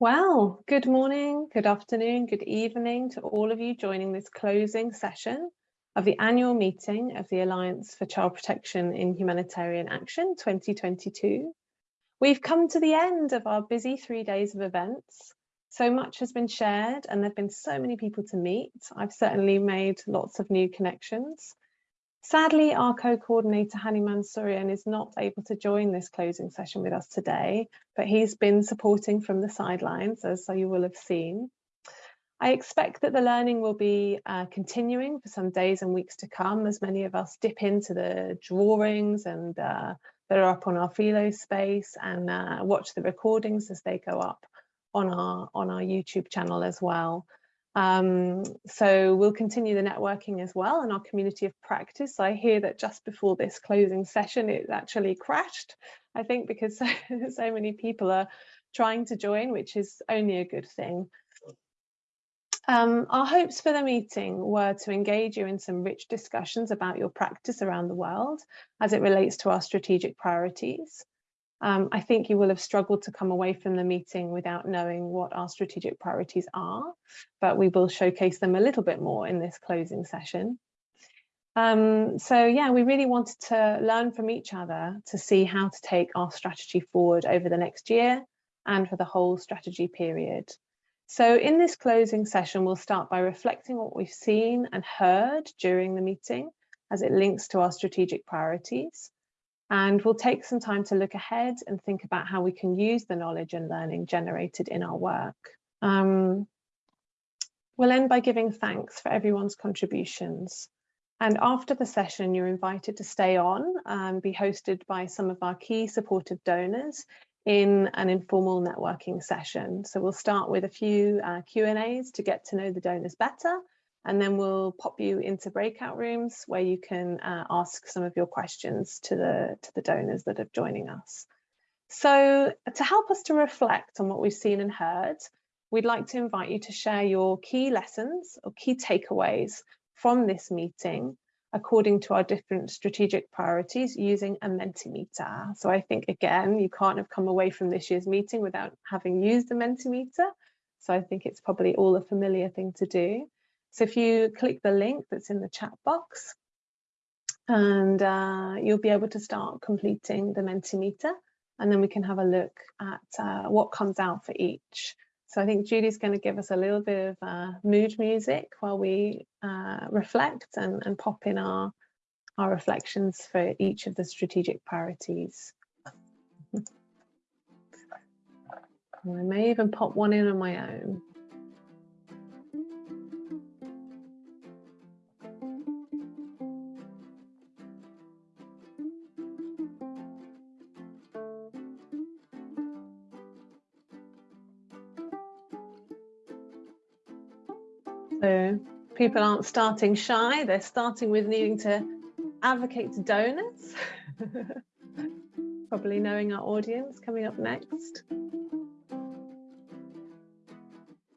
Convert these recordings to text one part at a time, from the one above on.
Well, good morning, good afternoon, good evening to all of you joining this closing session of the annual meeting of the Alliance for Child Protection in Humanitarian Action 2022. We've come to the end of our busy three days of events. So much has been shared and there have been so many people to meet. I've certainly made lots of new connections. Sadly, our co-coordinator Hani Mansourian is not able to join this closing session with us today, but he's been supporting from the sidelines, as you will have seen. I expect that the learning will be uh, continuing for some days and weeks to come as many of us dip into the drawings and uh, that are up on our Philo space and uh, watch the recordings as they go up on our on our YouTube channel as well. Um, so we'll continue the networking as well in our community of practice. I hear that just before this closing session, it actually crashed, I think, because so, so many people are trying to join, which is only a good thing. Um, our hopes for the meeting were to engage you in some rich discussions about your practice around the world as it relates to our strategic priorities. Um, I think you will have struggled to come away from the meeting without knowing what our strategic priorities are, but we will showcase them a little bit more in this closing session. Um, so yeah, we really wanted to learn from each other to see how to take our strategy forward over the next year and for the whole strategy period. So in this closing session, we'll start by reflecting what we've seen and heard during the meeting as it links to our strategic priorities. And we'll take some time to look ahead and think about how we can use the knowledge and learning generated in our work. Um, we'll end by giving thanks for everyone's contributions. And after the session, you're invited to stay on and be hosted by some of our key supportive donors in an informal networking session. So we'll start with a few uh, Q&As to get to know the donors better and then we'll pop you into breakout rooms where you can uh, ask some of your questions to the, to the donors that are joining us. So to help us to reflect on what we've seen and heard, we'd like to invite you to share your key lessons or key takeaways from this meeting according to our different strategic priorities using a Mentimeter. So I think, again, you can't have come away from this year's meeting without having used the Mentimeter. So I think it's probably all a familiar thing to do. So if you click the link that's in the chat box, and uh, you'll be able to start completing the Mentimeter, and then we can have a look at uh, what comes out for each. So I think Judy's going to give us a little bit of uh, mood music while we uh, reflect and, and pop in our, our reflections for each of the strategic priorities. I may even pop one in on my own. People aren't starting shy, they're starting with needing to advocate to donors. Probably knowing our audience coming up next.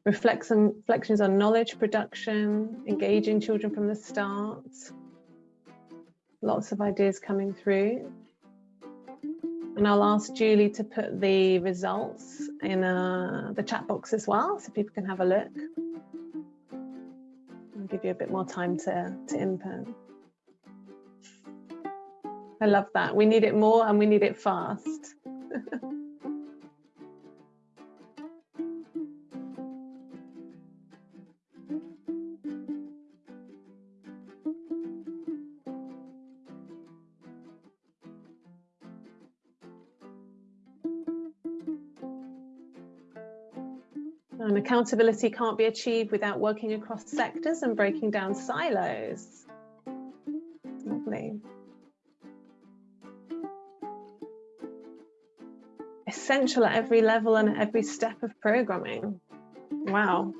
Reflection, reflections on knowledge production, engaging children from the start. Lots of ideas coming through. And I'll ask Julie to put the results in uh, the chat box as well, so people can have a look a bit more time to, to input. I love that. We need it more and we need it fast. accountability can't be achieved without working across sectors and breaking down silos. Lovely. Essential at every level and at every step of programming. Wow.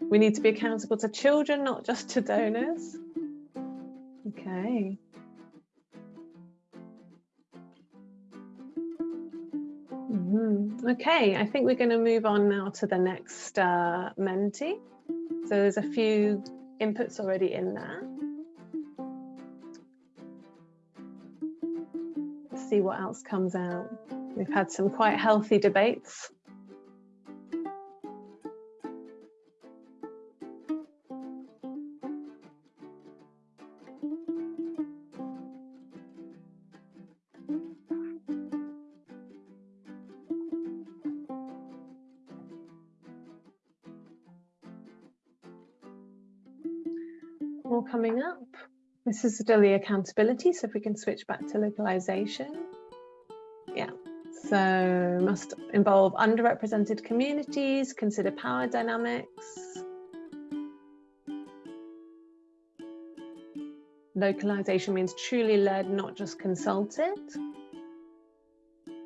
We need to be accountable to children, not just to donors. Okay. Okay, I think we're going to move on now to the next uh, Menti. So there's a few inputs already in there. Let's see what else comes out. We've had some quite healthy debates. This is still the accountability, so if we can switch back to localization. Yeah, so must involve underrepresented communities, consider power dynamics. Localization means truly led, not just consulted.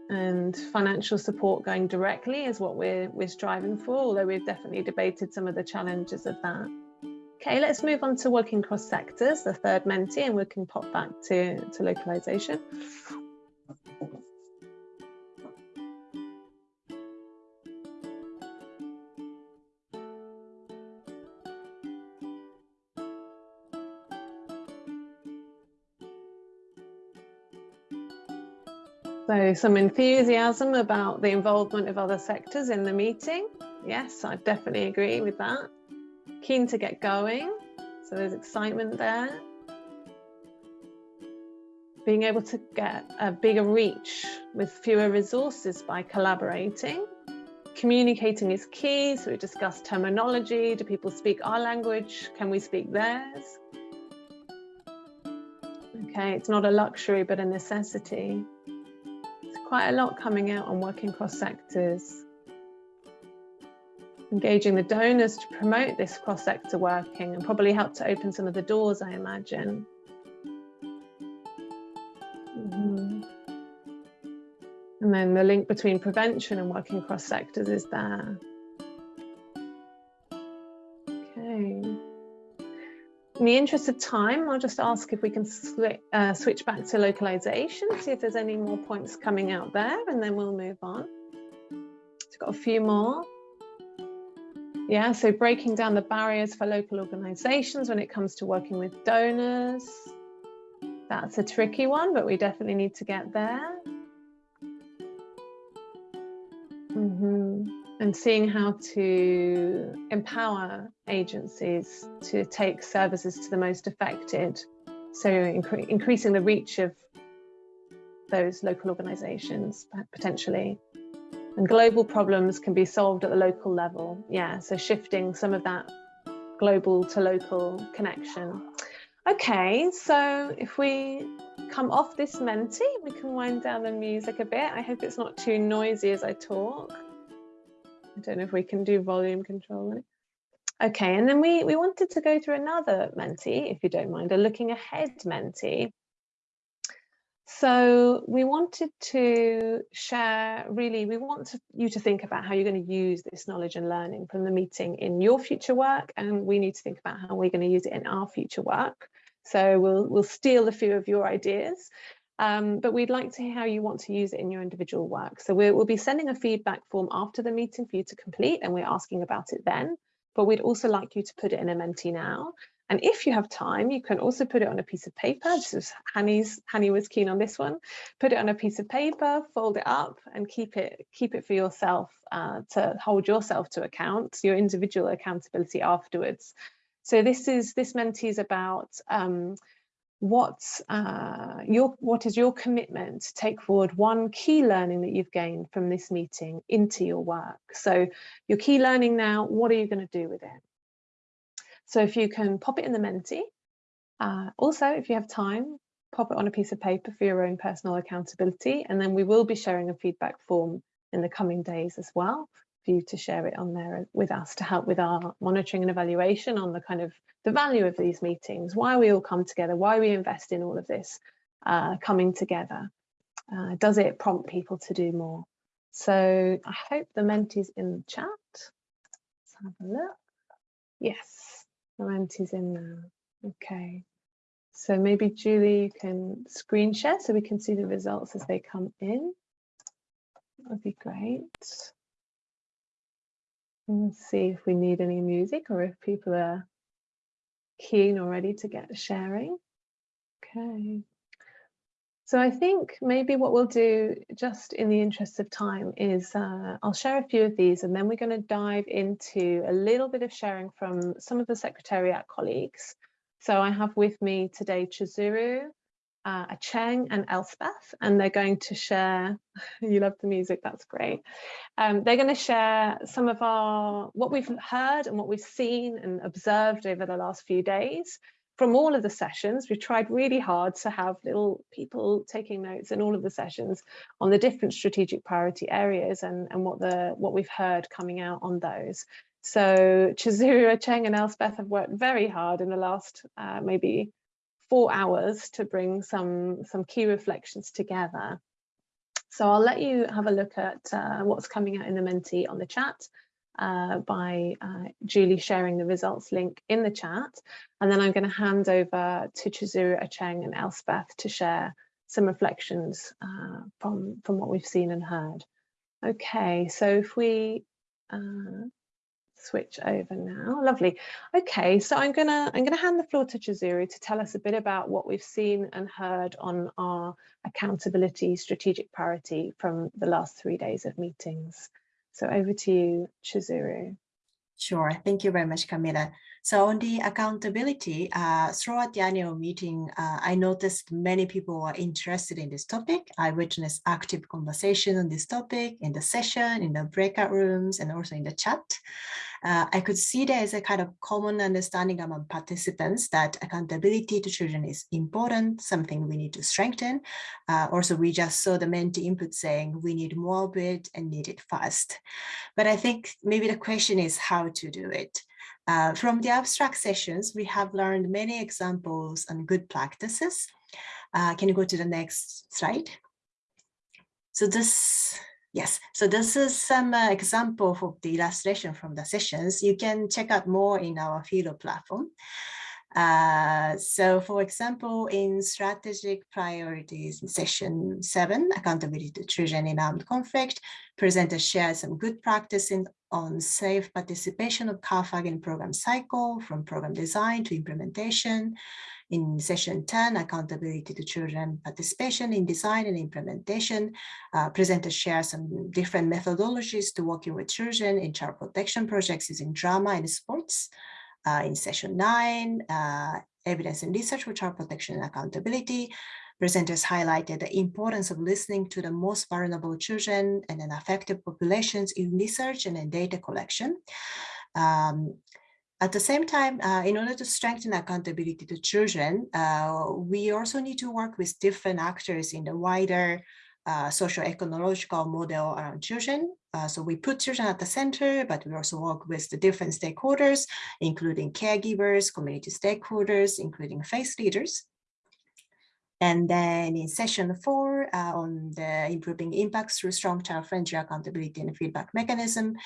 And financial support going directly is what we're, we're striving for, although we've definitely debated some of the challenges of that. Okay, let's move on to working cross sectors, the third Menti, and we can pop back to, to localization. So some enthusiasm about the involvement of other sectors in the meeting. Yes, I definitely agree with that keen to get going. So there's excitement there. Being able to get a bigger reach with fewer resources by collaborating. Communicating is key. So we discussed terminology. Do people speak our language? Can we speak theirs? Okay, it's not a luxury, but a necessity. It's quite a lot coming out on working cross sectors engaging the donors to promote this cross-sector working and probably help to open some of the doors, I imagine. Mm -hmm. And then the link between prevention and working across sectors is there. Okay. In the interest of time, I'll just ask if we can uh, switch back to localization, see if there's any more points coming out there, and then we'll move on. It's got a few more. Yeah, so breaking down the barriers for local organisations when it comes to working with donors. That's a tricky one, but we definitely need to get there. Mm -hmm. And seeing how to empower agencies to take services to the most affected. So incre increasing the reach of those local organisations potentially. And global problems can be solved at the local level. Yeah, so shifting some of that global to local connection. Okay, so if we come off this Menti, we can wind down the music a bit. I hope it's not too noisy as I talk. I don't know if we can do volume control. Okay, and then we, we wanted to go through another Menti, if you don't mind, a looking ahead Menti. So we wanted to share, really, we want to, you to think about how you're going to use this knowledge and learning from the meeting in your future work, and we need to think about how we're going to use it in our future work. So we'll, we'll steal a few of your ideas, um, but we'd like to hear how you want to use it in your individual work. So we'll be sending a feedback form after the meeting for you to complete, and we're asking about it then. But we'd also like you to put it in a Menti now. And if you have time, you can also put it on a piece of paper. This is Hani's, Hani was keen on this one. Put it on a piece of paper, fold it up and keep it, keep it for yourself uh, to hold yourself to account, your individual accountability afterwards. So this is, this Menti is about um, what uh, your what is your commitment to take forward one key learning that you've gained from this meeting into your work. So your key learning now, what are you going to do with it? So if you can pop it in the Menti, uh, also if you have time, pop it on a piece of paper for your own personal accountability, and then we will be sharing a feedback form in the coming days as well for you to share it on there with us to help with our monitoring and evaluation on the kind of the value of these meetings, why we all come together, why we invest in all of this uh, coming together. Uh, does it prompt people to do more? So I hope the Menti's in the chat. Let's have a look. Yes, is in there. Okay. So maybe Julie, you can screen share so we can see the results as they come in. That would be great. Let's see if we need any music or if people are keen already to get sharing. Okay. So I think maybe what we'll do just in the interest of time is uh, I'll share a few of these and then we're going to dive into a little bit of sharing from some of the Secretariat colleagues. So I have with me today Chizuru, uh, Acheng and Elspeth, and they're going to share, you love the music, that's great. Um, they're going to share some of our, what we've heard and what we've seen and observed over the last few days from all of the sessions, we've tried really hard to have little people taking notes in all of the sessions on the different strategic priority areas and, and what the what we've heard coming out on those. So Chizuru, Cheng and Elspeth have worked very hard in the last uh, maybe four hours to bring some, some key reflections together. So I'll let you have a look at uh, what's coming out in the Menti on the chat uh, by uh, Julie sharing the results link in the chat. And then I'm going to hand over to Chizuru Acheng and Elspeth to share some reflections uh, from, from what we've seen and heard. Okay, so if we uh, switch over now, lovely. Okay, so I'm gonna I'm gonna hand the floor to Chizuru to tell us a bit about what we've seen and heard on our accountability strategic priority from the last three days of meetings. So over to you, Chizuru. Sure. Thank you very much, Camilla. So on the accountability, uh, throughout the annual meeting, uh, I noticed many people are interested in this topic. I witnessed active conversation on this topic in the session, in the breakout rooms, and also in the chat uh, I could see there is a kind of common understanding among participants that accountability to children is important, something we need to strengthen. Uh, also, we just saw the Menti input saying we need more of it and need it fast. But I think maybe the question is how to do it. Uh, from the abstract sessions, we have learned many examples and good practices. Uh, can you go to the next slide? So this Yes, so this is some uh, example of the illustration from the sessions. You can check out more in our Philo platform. Uh, so for example, in strategic priorities in session seven, accountability to children in armed conflict, presenters share some good practice in, on safe participation of CAAFAG in program cycle from program design to implementation, in session 10, accountability to children participation in design and implementation, uh, presenters share some different methodologies to working with children in child protection projects using drama and sports. Uh, in session nine, uh, evidence and research for child protection and accountability, presenters highlighted the importance of listening to the most vulnerable children and then affected populations in research and in data collection. Um, at the same time, uh, in order to strengthen accountability to children, uh, we also need to work with different actors in the wider uh, social ecological model around children. Uh, so we put children at the center, but we also work with the different stakeholders, including caregivers, community stakeholders, including faith leaders. And then in session four uh, on the improving impacts through strong child-friendly accountability and feedback mechanism,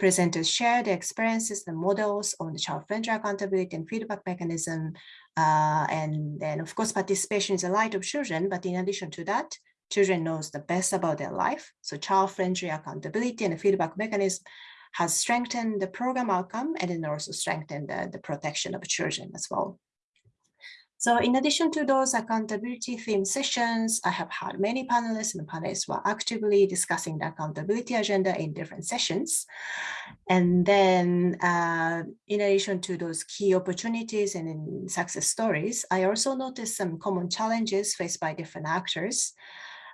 presenters share their experiences and models on the child-friendly accountability and feedback mechanism. Uh, and then of course, participation is a light of children, but in addition to that, children knows the best about their life. So child-friendly accountability and feedback mechanism has strengthened the program outcome and then also strengthened the, the protection of children as well. So in addition to those accountability theme sessions, I have had many panelists and panelists were actively discussing the accountability agenda in different sessions. And then uh, in addition to those key opportunities and success stories, I also noticed some common challenges faced by different actors.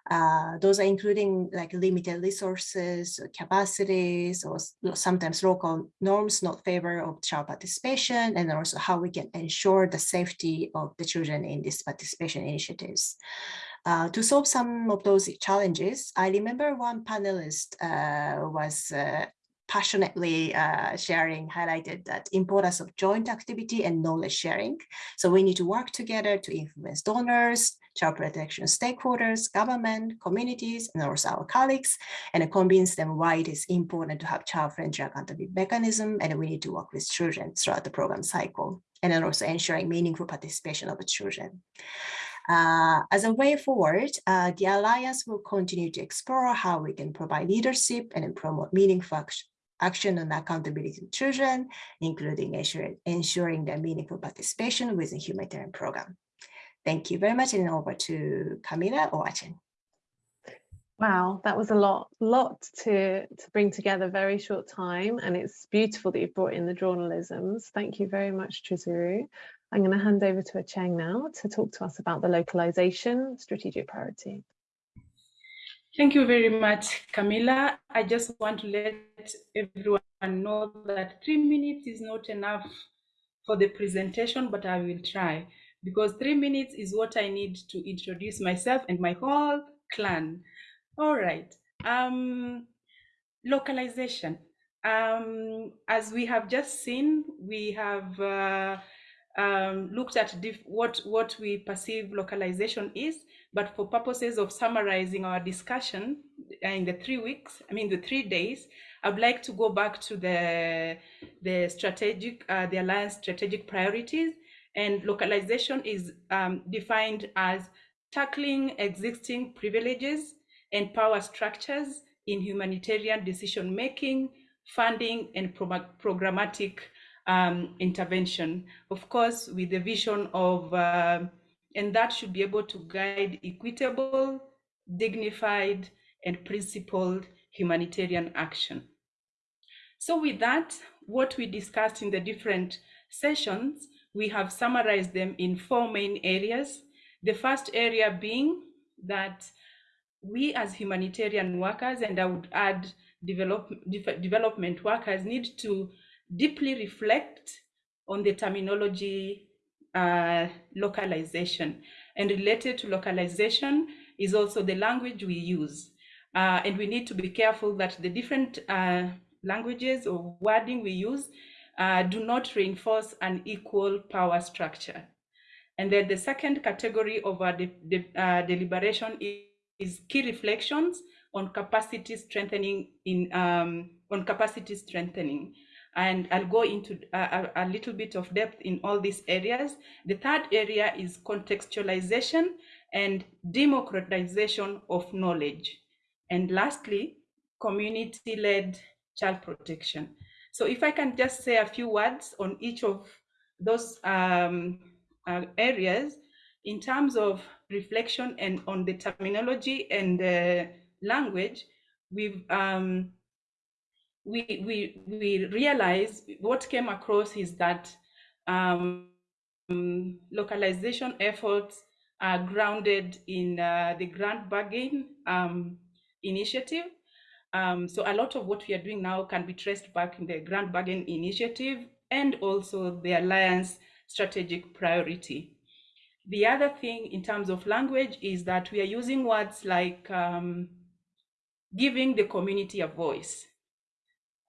Uh, those are including like limited resources, capacities, or sometimes local norms not favor of child participation, and also how we can ensure the safety of the children in these participation initiatives. Uh, to solve some of those challenges, I remember one panelist uh, was uh, passionately uh, sharing highlighted that importance of joint activity and knowledge sharing. So we need to work together to influence donors, child protection stakeholders, government, communities, and also our colleagues, and convince them why it is important to have child-friendly accountability mechanism, and we need to work with children throughout the program cycle, and then also ensuring meaningful participation of the children. Uh, as a way forward, uh, the Alliance will continue to explore how we can provide leadership and promote meaningful action on accountability children, including ensuring, ensuring their meaningful participation within humanitarian program. Thank you very much and over to Camilla or Acheng. Wow, that was a lot, lot to, to bring together very short time. And it's beautiful that you've brought in the drawnalisms. Thank you very much, Chizuru. I'm going to hand over to Acheng now to talk to us about the localization strategic priority. Thank you very much, Camilla. I just want to let everyone know that three minutes is not enough for the presentation, but I will try because three minutes is what I need to introduce myself and my whole clan. All right. Um, localization. Um, as we have just seen, we have uh, um, looked at what, what we perceive localization is, but for purposes of summarizing our discussion in the three weeks, I mean the three days, I'd like to go back to the, the strategic, uh, the alliance strategic priorities and localization is um, defined as tackling existing privileges and power structures in humanitarian decision making, funding, and pro programmatic um, intervention. Of course, with the vision of, uh, and that should be able to guide equitable, dignified, and principled humanitarian action. So with that, what we discussed in the different sessions, we have summarized them in four main areas. The first area being that we as humanitarian workers, and I would add develop, de development workers, need to deeply reflect on the terminology uh, localization. And related to localization is also the language we use. Uh, and we need to be careful that the different uh, languages or wording we use uh, do not reinforce an equal power structure. And then the second category of our de de uh, deliberation is, key reflections on capacity strengthening in um, on capacity strengthening. And I'll go into a, a, little bit of depth in all these areas. The third area is contextualization and democratization of knowledge. And lastly, community-led child protection. So if I can just say a few words on each of those um, uh, areas in terms of reflection and on the terminology and the language, we've um, we we we realize what came across is that um, localization efforts are grounded in uh, the Grand Bargain um, initiative um, so a lot of what we are doing now can be traced back in the Grand Bargain Initiative and also the Alliance strategic priority. The other thing in terms of language is that we are using words like um, giving the community a voice.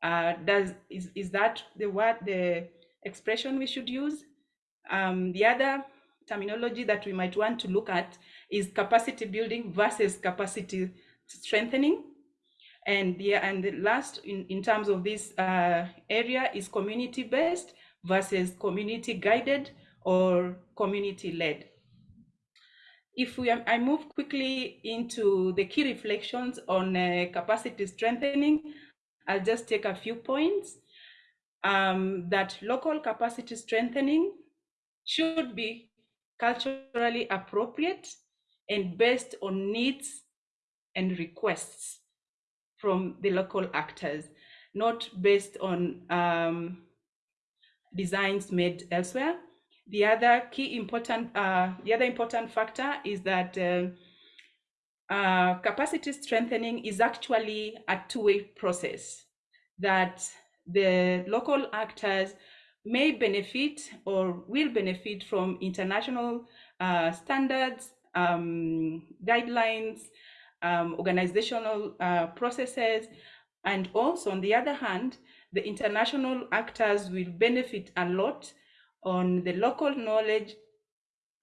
Uh, does is, is that the word, the expression we should use? Um, the other terminology that we might want to look at is capacity building versus capacity strengthening. And the, and the last in, in terms of this uh, area is community-based versus community-guided or community-led. If we, I move quickly into the key reflections on uh, capacity strengthening, I'll just take a few points. Um, that local capacity strengthening should be culturally appropriate and based on needs and requests from the local actors, not based on um, designs made elsewhere. The other key important, uh, the other important factor is that uh, uh, capacity strengthening is actually a two-way process that the local actors may benefit or will benefit from international uh, standards, um, guidelines, um, organizational uh, processes. And also, on the other hand, the international actors will benefit a lot on the local knowledge,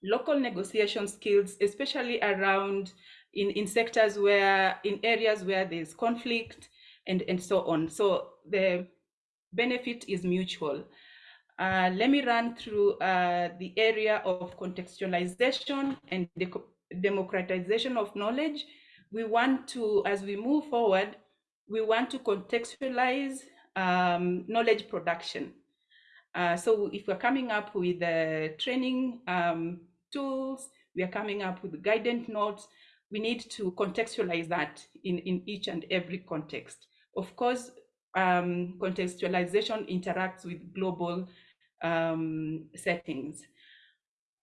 local negotiation skills, especially around in, in sectors where, in areas where there's conflict and, and so on. So the benefit is mutual. Uh, let me run through uh, the area of contextualization and the democratization of knowledge we want to, as we move forward, we want to contextualize um, knowledge production. Uh, so if we're coming up with uh, training um, tools, we are coming up with guidance notes. We need to contextualize that in, in each and every context. Of course, um, contextualization interacts with global um, settings.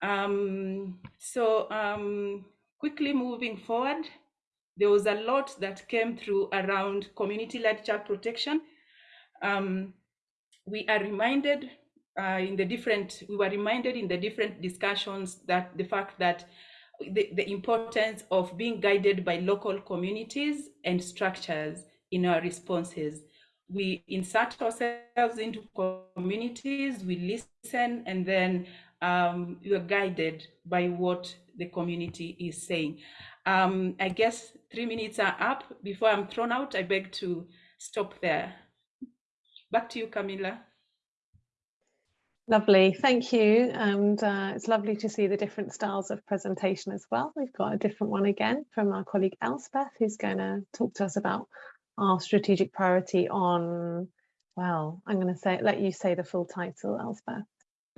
Um, so um, quickly moving forward, there was a lot that came through around community-led child protection. Um, we are reminded uh, in the different, we were reminded in the different discussions that the fact that the, the importance of being guided by local communities and structures in our responses. We insert ourselves into communities, we listen, and then um, we are guided by what the community is saying. Um, I guess three minutes are up. Before I'm thrown out, I beg to stop there. Back to you, Camilla. Lovely, thank you. And uh, it's lovely to see the different styles of presentation as well. We've got a different one again from our colleague Elspeth, who's going to talk to us about our strategic priority on, well, I'm going to say, let you say the full title, Elspeth.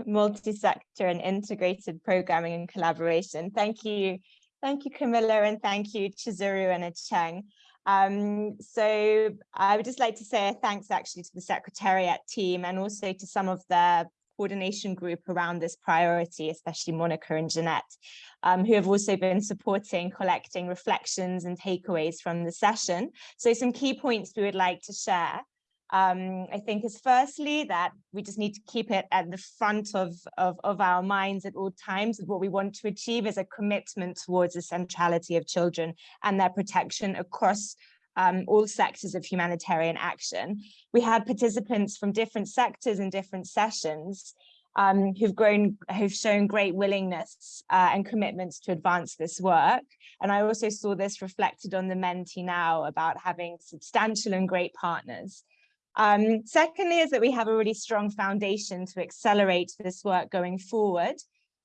Multi-sector and integrated programming and collaboration. Thank you. Thank you, Camilla, and thank you, Chizuru and Acheng. Um, so I would just like to say thanks actually to the Secretariat team and also to some of the coordination group around this priority, especially Monica and Jeanette, um, who have also been supporting collecting reflections and takeaways from the session. So some key points we would like to share. Um, I think is firstly that we just need to keep it at the front of, of, of our minds at all times. What we want to achieve is a commitment towards the centrality of children and their protection across um, all sectors of humanitarian action. We had participants from different sectors in different sessions um, who've grown, who've shown great willingness uh, and commitments to advance this work. And I also saw this reflected on the Menti now about having substantial and great partners. Um, secondly, is that we have a really strong foundation to accelerate this work going forward.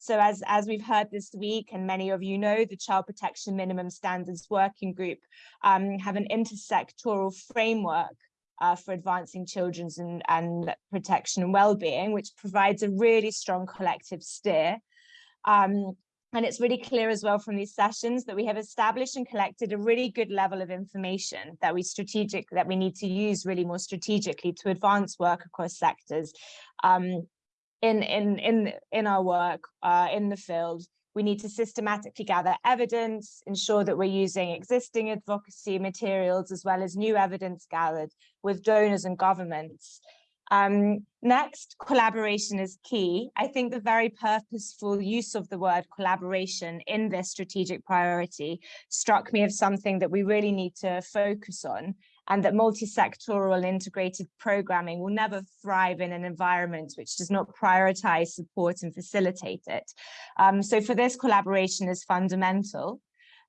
So as, as we've heard this week, and many of you know, the Child Protection Minimum Standards Working Group um, have an intersectoral framework uh, for advancing children's and, and protection and well-being, which provides a really strong collective steer. Um, and it's really clear as well from these sessions that we have established and collected a really good level of information that we strategic that we need to use really more strategically to advance work across sectors. Um, in in in in our work uh, in the field we need to systematically gather evidence, ensure that we're using existing advocacy materials as well as new evidence gathered with donors and governments. Um, next, collaboration is key. I think the very purposeful use of the word collaboration in this strategic priority struck me as something that we really need to focus on and that multi-sectoral integrated programming will never thrive in an environment which does not prioritize support and facilitate it. Um, so for this collaboration is fundamental.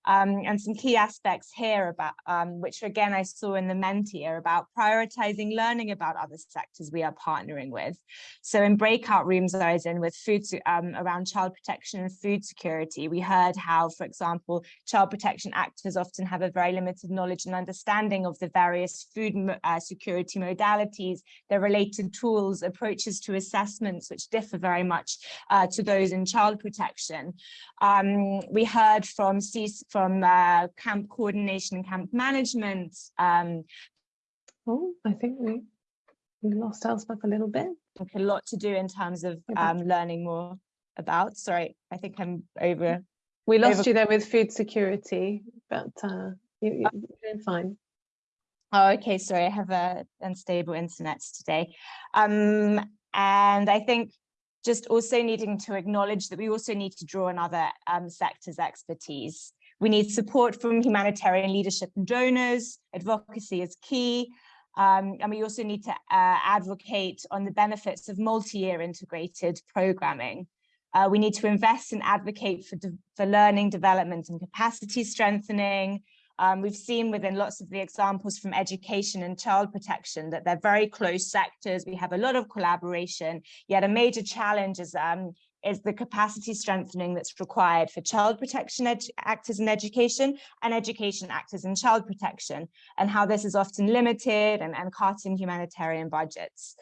Um, and some key aspects here about um, which again I saw in the Menti are about prioritizing learning about other sectors we are partnering with. So in breakout rooms I was in with food um, around child protection and food security, we heard how, for example, child protection actors often have a very limited knowledge and understanding of the various food uh, security modalities, their related tools, approaches to assessments, which differ very much uh, to those in child protection. Um, we heard from from uh, camp coordination and camp management. Um, oh, I think we, we lost Elspeth a little bit. a lot to do in terms of um, learning more about. Sorry, I think I'm over. We lost over... you there with food security, but uh, you, you're doing fine. Oh, okay. Sorry, I have a unstable internet today. Um, and I think just also needing to acknowledge that we also need to draw on other um, sectors' expertise. We need support from humanitarian leadership and donors. Advocacy is key. Um, and we also need to uh, advocate on the benefits of multi-year integrated programming. Uh, we need to invest and advocate for, for learning, development and capacity strengthening. Um, we've seen within lots of the examples from education and child protection that they're very close sectors. We have a lot of collaboration, yet a major challenge is um, is the capacity strengthening that's required for child protection actors in education and education actors in child protection and how this is often limited and, and cut in humanitarian budgets.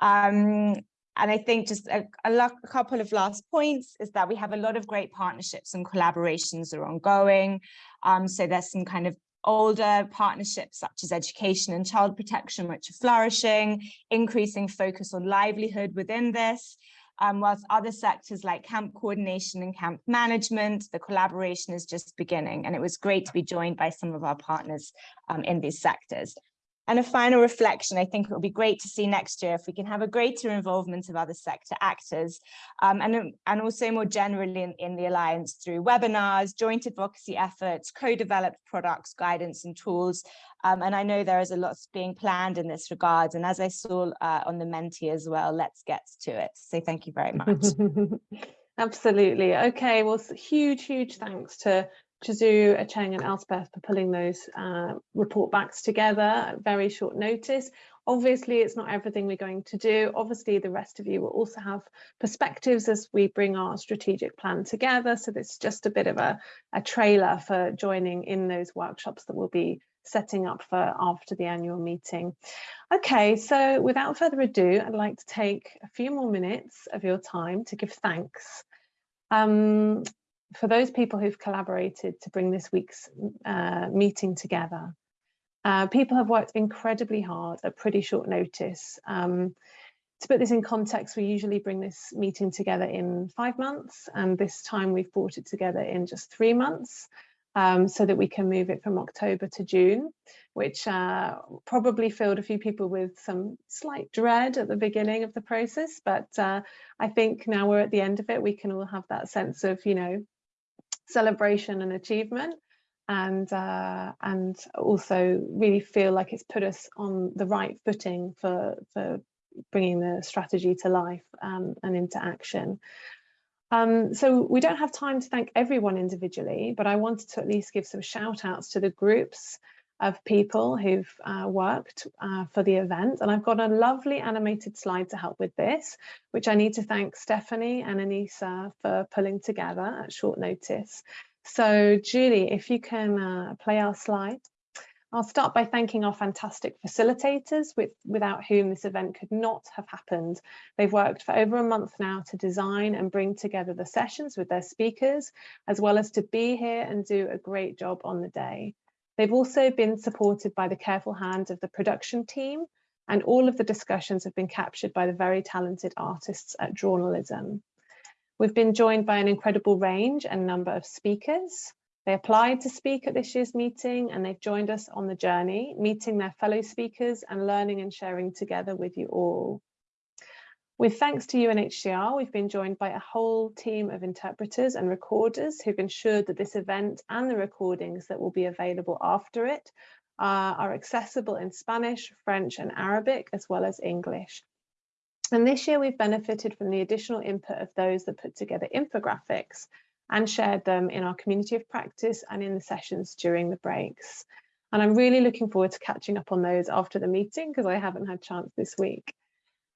Um, and I think just a, a, couple of last points is that we have a lot of great partnerships and collaborations are ongoing. Um, so there's some kind of older partnerships such as education and child protection, which are flourishing, increasing focus on livelihood within this. Um, whilst other sectors like camp coordination and camp management, the collaboration is just beginning. And it was great to be joined by some of our partners um, in these sectors. And a final reflection, I think it will be great to see next year if we can have a greater involvement of other sector actors um, and, and also more generally in, in the Alliance through webinars, joint advocacy efforts, co-developed products, guidance and tools. Um, and I know there is a lot being planned in this regard. And as I saw uh, on the Menti as well, let's get to it. So thank you very much. Absolutely. Okay, well, huge, huge thanks to Chizuru, Acheng and Elspeth for pulling those uh, report backs together at very short notice. Obviously, it's not everything we're going to do. Obviously, the rest of you will also have perspectives as we bring our strategic plan together. So this is just a bit of a, a trailer for joining in those workshops that we'll be setting up for after the annual meeting. Okay, so without further ado, I'd like to take a few more minutes of your time to give thanks. Um, for those people who've collaborated to bring this week's uh, meeting together. Uh, people have worked incredibly hard at pretty short notice. Um, to put this in context, we usually bring this meeting together in five months, and this time we've brought it together in just three months um, so that we can move it from October to June, which uh, probably filled a few people with some slight dread at the beginning of the process. But uh, I think now we're at the end of it, we can all have that sense of, you know, celebration and achievement and uh, and also really feel like it's put us on the right footing for for bringing the strategy to life um, and into action. Um, so we don't have time to thank everyone individually, but I wanted to at least give some shout outs to the groups of people who've uh, worked uh, for the event. And I've got a lovely animated slide to help with this, which I need to thank Stephanie and Anissa for pulling together at short notice. So Julie, if you can uh, play our slide. I'll start by thanking our fantastic facilitators with, without whom this event could not have happened. They've worked for over a month now to design and bring together the sessions with their speakers, as well as to be here and do a great job on the day. They've also been supported by the careful hand of the production team and all of the discussions have been captured by the very talented artists at Drawnalism. We've been joined by an incredible range and number of speakers. They applied to speak at this year's meeting and they've joined us on the journey, meeting their fellow speakers and learning and sharing together with you all. With thanks to UNHCR, we've been joined by a whole team of interpreters and recorders who've ensured that this event and the recordings that will be available after it uh, are accessible in Spanish, French and Arabic, as well as English. And this year we've benefited from the additional input of those that put together infographics and shared them in our community of practice and in the sessions during the breaks. And I'm really looking forward to catching up on those after the meeting because I haven't had chance this week.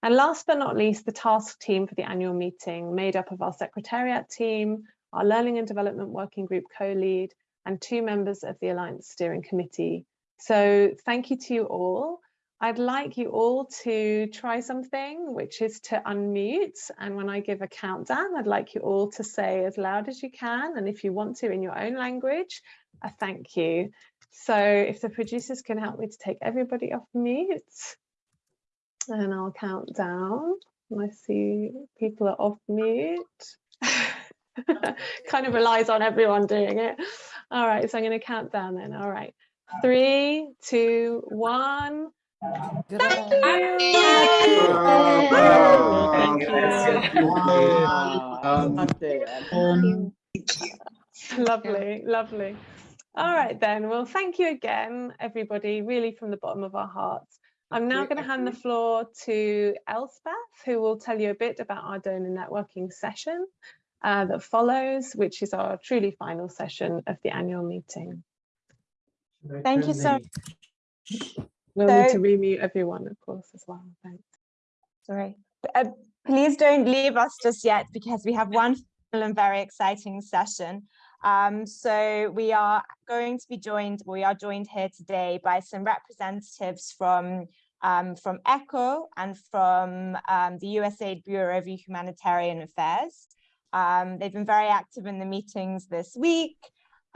And last but not least, the task team for the annual meeting, made up of our secretariat team, our learning and development working group co-lead, and two members of the Alliance Steering Committee. So thank you to you all. I'd like you all to try something, which is to unmute. And when I give a countdown, I'd like you all to say as loud as you can. And if you want to in your own language, a thank you. So if the producers can help me to take everybody off mute and I'll count down. I see people are off mute. kind of relies on everyone doing it. All right, so I'm going to count down then. All right, three, two, one. Thank you. Thank you. Um, lovely, lovely. All right then. Well, thank you again, everybody, really from the bottom of our hearts. I'm now going to hand the floor to Elspeth, who will tell you a bit about our donor networking session uh, that follows, which is our truly final session of the annual meeting. Thank you so We'll so, need to remute everyone, of course, as well. Thanks. Sorry. Uh, please don't leave us just yet because we have one and very exciting session. Um, so we are going to be joined, we are joined here today by some representatives from um, from ECHO and from um, the USAID Bureau of Humanitarian Affairs. Um, they've been very active in the meetings this week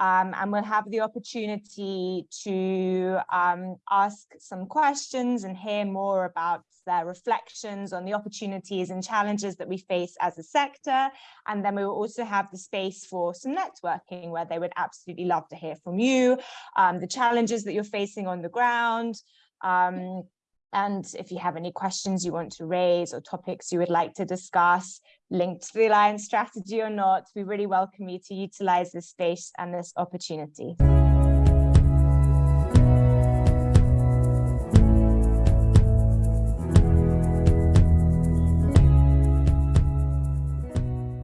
um, and we'll have the opportunity to um, ask some questions and hear more about their reflections on the opportunities and challenges that we face as a sector. And then we will also have the space for some networking where they would absolutely love to hear from you, um, the challenges that you're facing on the ground, um, and if you have any questions you want to raise or topics you would like to discuss linked to the Alliance strategy or not, we really welcome you to utilize this space and this opportunity.